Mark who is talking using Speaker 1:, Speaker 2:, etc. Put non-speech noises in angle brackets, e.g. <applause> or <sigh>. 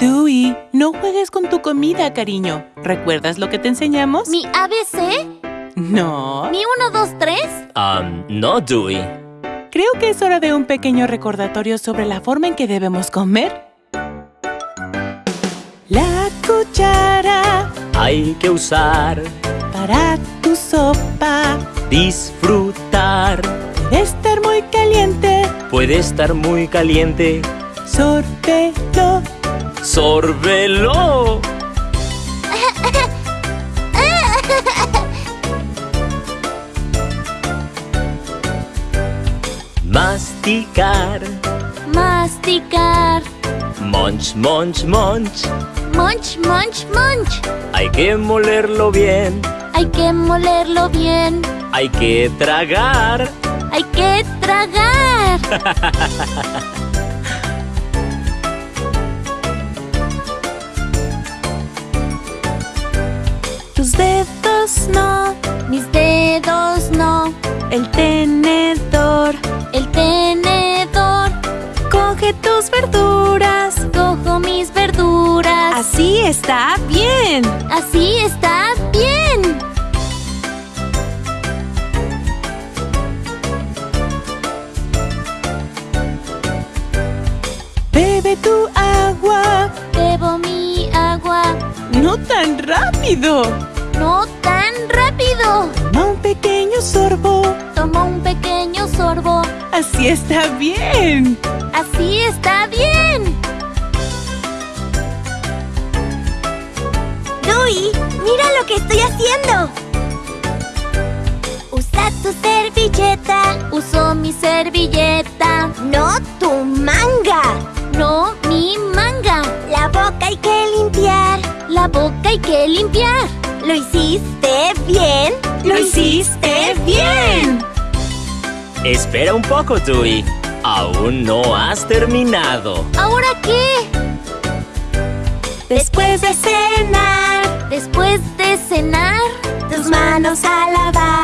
Speaker 1: Dewey, no juegues con tu comida, cariño. ¿Recuerdas lo que te enseñamos?
Speaker 2: ¿Mi ABC?
Speaker 1: No.
Speaker 2: ¿Mi 1, 2, 3?
Speaker 3: Um, no, Dewey.
Speaker 1: Creo que es hora de un pequeño recordatorio sobre la forma en que debemos comer. La cuchara
Speaker 3: Hay que usar,
Speaker 1: para tu sopa.
Speaker 3: disfrutar.
Speaker 1: Debe estar muy caliente.
Speaker 3: Puede estar muy caliente.
Speaker 1: Sórbelo.
Speaker 3: ¡Sórbelo! Masticar.
Speaker 2: Masticar.
Speaker 3: Munch, munch, munch.
Speaker 2: Munch, munch, munch.
Speaker 3: Hay que molerlo bien.
Speaker 2: Hay que molerlo bien.
Speaker 3: Hay que tragar.
Speaker 2: Hay que tragar. <laughs>
Speaker 1: Tus dedos no.
Speaker 2: Mis dedos no.
Speaker 1: El tenedor.
Speaker 2: El tenedor.
Speaker 1: Coge tus verduras.
Speaker 2: Cojo mis verduras.
Speaker 1: Así está bien.
Speaker 2: Así está bien.
Speaker 1: Bebe tu rápido.
Speaker 2: No tan rápido.
Speaker 1: Toma un pequeño sorbo.
Speaker 2: Tomo un pequeño sorbo.
Speaker 1: Así está bien.
Speaker 2: Así está bien.
Speaker 4: Dewey, mira lo que estoy haciendo. Usa tu servilleta,
Speaker 2: Uso mi servilleta.
Speaker 4: no tu manga.
Speaker 2: No mi manga.
Speaker 4: La boca hay que limpiar.
Speaker 2: La boca hay que limpiar.
Speaker 4: ¿Lo hiciste bien?
Speaker 1: ¡Lo hiciste bien!
Speaker 3: Espera un poco, Dewey. Aún no has terminado.
Speaker 2: ¿Ahora qué?
Speaker 4: Después de cenar,
Speaker 2: Después de cenar,
Speaker 4: tus manos a lavar.